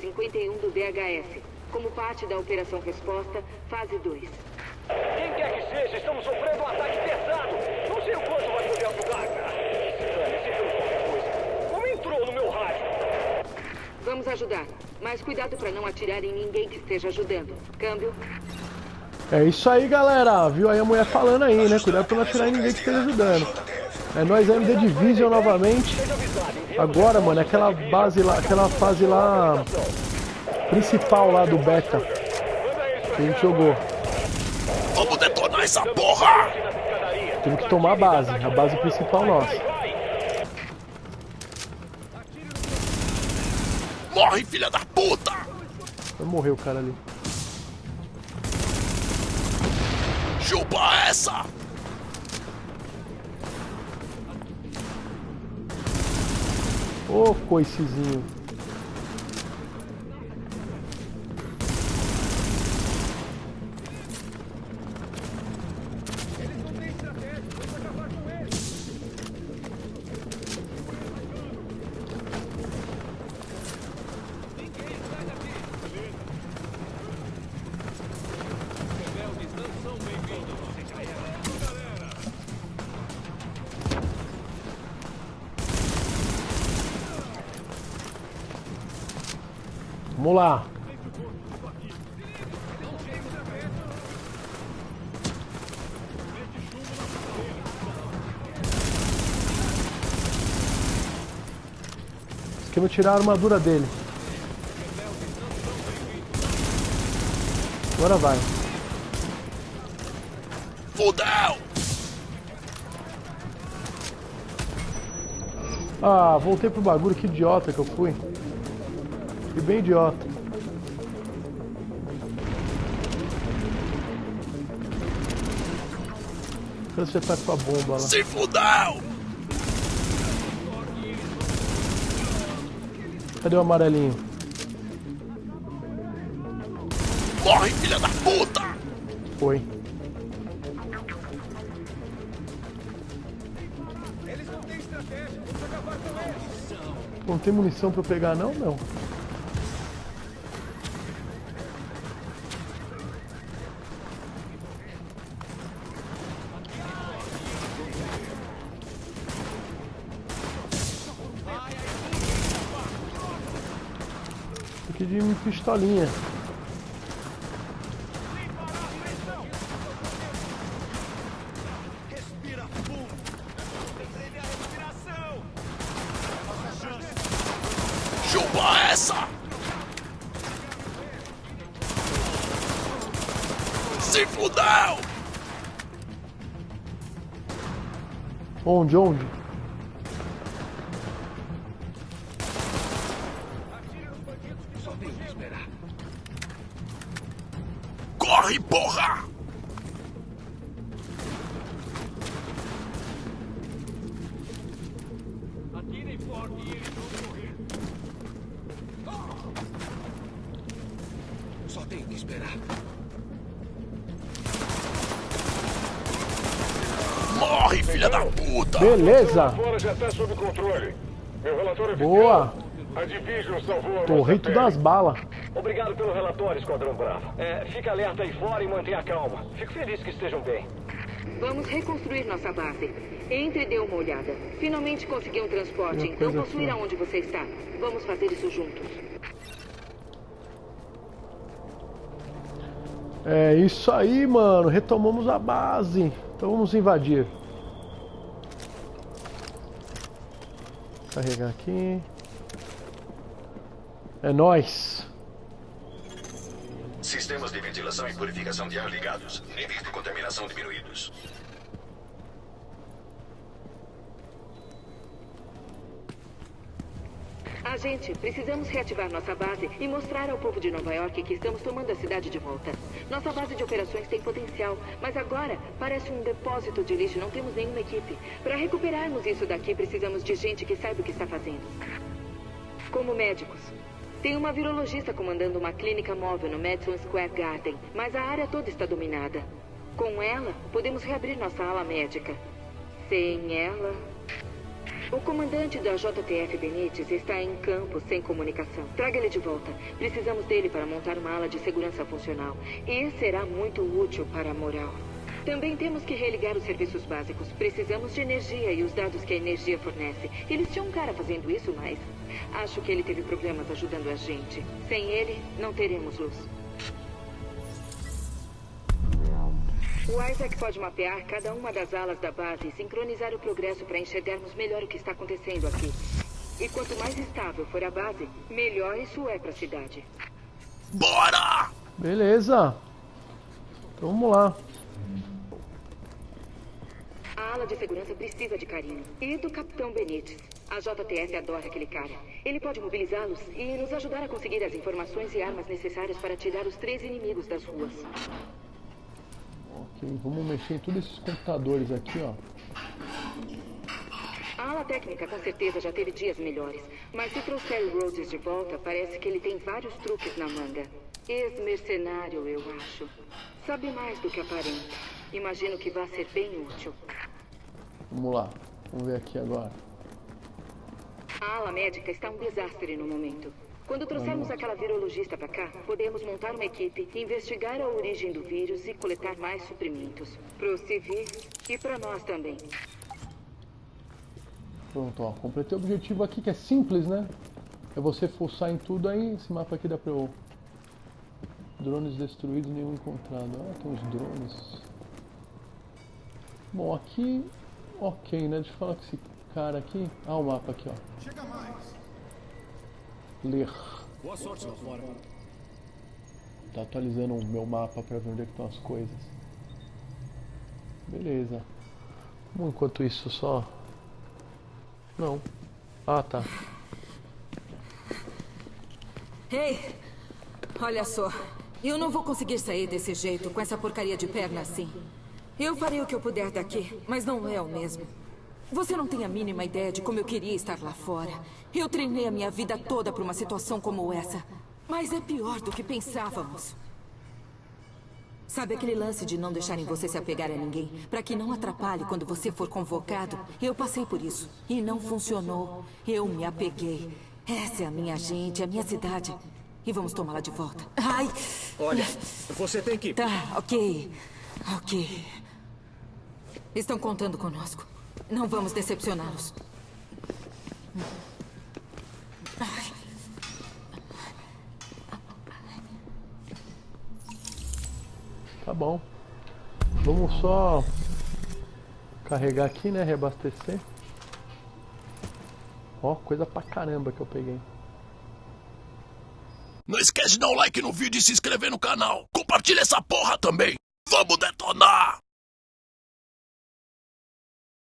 51 do DHS. Como parte da Operação Resposta, fase 2. Quem quer que seja, estamos sofrendo um ataque pesado. Não sei o quanto vai poder ajudar, cara. Como entrou no meu rádio? Vamos ajudar, mas cuidado para não atirar em ninguém que esteja ajudando. Câmbio. É isso aí, galera. Viu aí a mulher falando aí, né? Cuidado pra não atirar em ninguém que esteja ajudando. É nós MD Division novamente. Agora, mano, é aquela base lá, aquela fase lá principal lá do beta que a gente jogou. Vamos detonar essa porra! Temos que tomar a base, a base principal nossa. Morre, filha da puta! Vai morrer o cara ali. Chupa essa! Ô, coicezinho. Vamos lá. Esquema tirar a armadura dele. Agora vai. Fudeu! Ah, voltei pro bagulho, que idiota que eu fui. Fui bem idiota. Você tá com a bomba lá? Se fudeu! Cadê o amarelinho? Morre, filha da puta! Foi. Não tem munição pra eu pegar não, meu? Aqui de pistolinha. Chupa essa! Se fudeu! Onde, onde? Corre, porra! Só tenho que esperar. Morre, filha da puta! Beleza. Fora já está sob controle. Meu relatório Boa. A a tudo das balas. Obrigado pelo relatório, Esquadrão Bravo. É, fica alerta aí fora e mantenha calma. Fico feliz que estejam bem. Vamos reconstruir nossa base. Entre e dê uma olhada. Finalmente consegui um transporte, então ir assim. aonde você está. Vamos fazer isso juntos. É isso aí, mano. Retomamos a base. Então vamos invadir. Carregar aqui. É nóis. Sistemas de ventilação e purificação de ar ligados. Níveis de contaminação diminuídos. Agente, precisamos reativar nossa base e mostrar ao povo de Nova York que estamos tomando a cidade de volta. Nossa base de operações tem potencial, mas agora parece um depósito de lixo. Não temos nenhuma equipe. Para recuperarmos isso daqui, precisamos de gente que saiba o que está fazendo. Como médicos. Tem uma virologista comandando uma clínica móvel no Madison Square Garden, mas a área toda está dominada. Com ela, podemos reabrir nossa ala médica. Sem ela, O comandante da JTF Benítez está em campo sem comunicação. Traga ele de volta. Precisamos dele para montar uma ala de segurança funcional. E será muito útil para a moral. Também temos que religar os serviços básicos. Precisamos de energia e os dados que a energia fornece. Eles tinham um cara fazendo isso, mas acho que ele teve problemas ajudando a gente. Sem ele, não teremos luz. O Isaac pode mapear cada uma das alas da base e sincronizar o progresso para enxergarmos melhor o que está acontecendo aqui. E quanto mais estável for a base, melhor isso é para a cidade. Bora! Beleza. Então vamos lá. A ala de segurança precisa de carinho. E do Capitão Benítez. A JTF adora aquele cara. Ele pode mobilizá-los e nos ajudar a conseguir as informações e armas necessárias para tirar os três inimigos das ruas. Ok, vamos mexer em todos esses computadores aqui, ó. A ala técnica com certeza já teve dias melhores. Mas se trouxer o Rhodes de volta, parece que ele tem vários truques na manga. Ex-mercenário, eu acho. Sabe mais do que aparenta. Imagino que vai ser bem útil. Vamos lá. Vamos ver aqui agora. A ala médica está um desastre no momento. Quando trouxermos aquela virologista para cá, podemos montar uma equipe, investigar a origem do vírus e coletar mais suprimentos. Para os civis e para nós também. Pronto, ó. Completei o objetivo aqui que é simples, né? É você forçar em tudo aí. Esse mapa aqui dá pra eu... Drones destruídos, nenhum encontrado. Ah, tem uns drones. Bom, aqui... Ok, né? Deixa eu falar com esse cara aqui. Ah, o mapa aqui, ó. Chega mais. Ler. Boa sorte lá fora. Tá atualizando o meu mapa pra ver onde é que estão as coisas. Beleza. Bom, enquanto isso só... Não. Ah, tá. Ei, olha só. Eu não vou conseguir sair desse jeito, com essa porcaria de perna assim. Eu farei o que eu puder daqui, mas não é o mesmo. Você não tem a mínima ideia de como eu queria estar lá fora. Eu treinei a minha vida toda para uma situação como essa. Mas é pior do que pensávamos. Sabe aquele lance de não deixarem você se apegar a ninguém, para que não atrapalhe quando você for convocado? Eu passei por isso e não funcionou. Eu me apeguei. Essa é a minha gente, a minha cidade. E vamos tomá-la de volta. Ai! Olha, você tem que. Tá, ok. Ok. Estão contando conosco. Não vamos decepcioná-los. Tá bom. Vamos só carregar aqui, né? Reabastecer. Ó, coisa pra caramba que eu peguei. Não esquece de dar um like no vídeo e se inscrever no canal. Compartilha essa porra também. Vamos detonar!